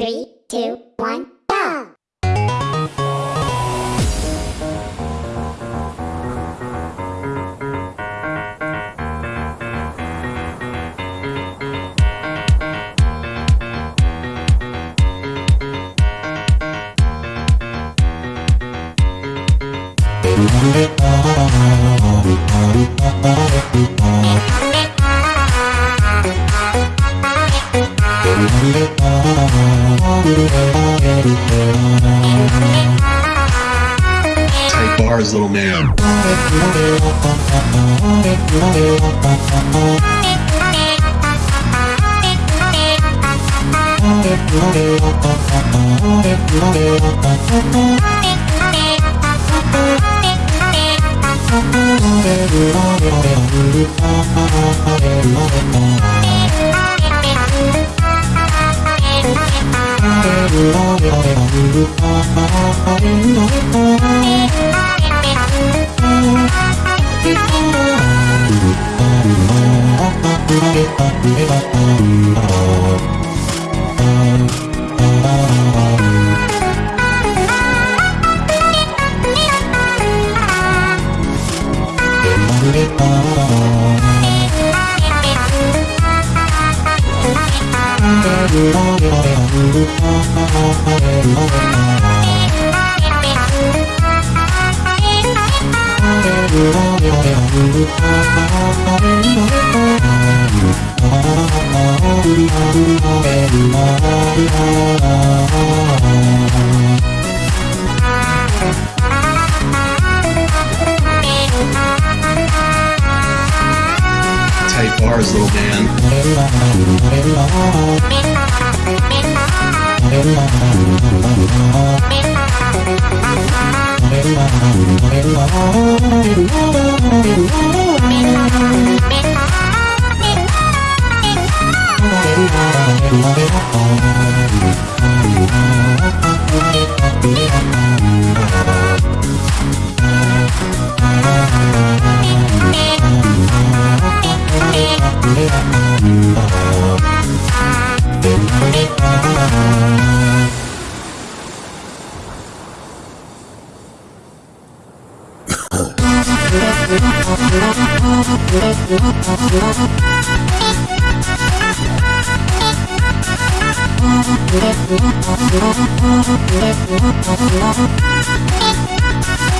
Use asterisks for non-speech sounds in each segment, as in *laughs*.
Three, two, one, go! Tight bars, little man. を呼べば Oh, bars, little Let's. *laughs*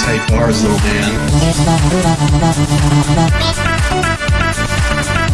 Tight bars, little man.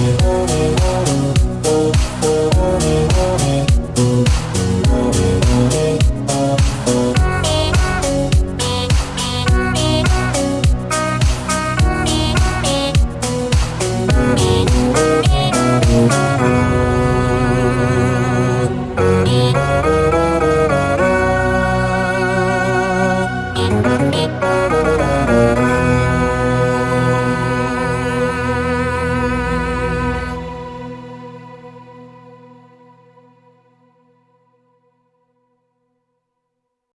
Oh, oh.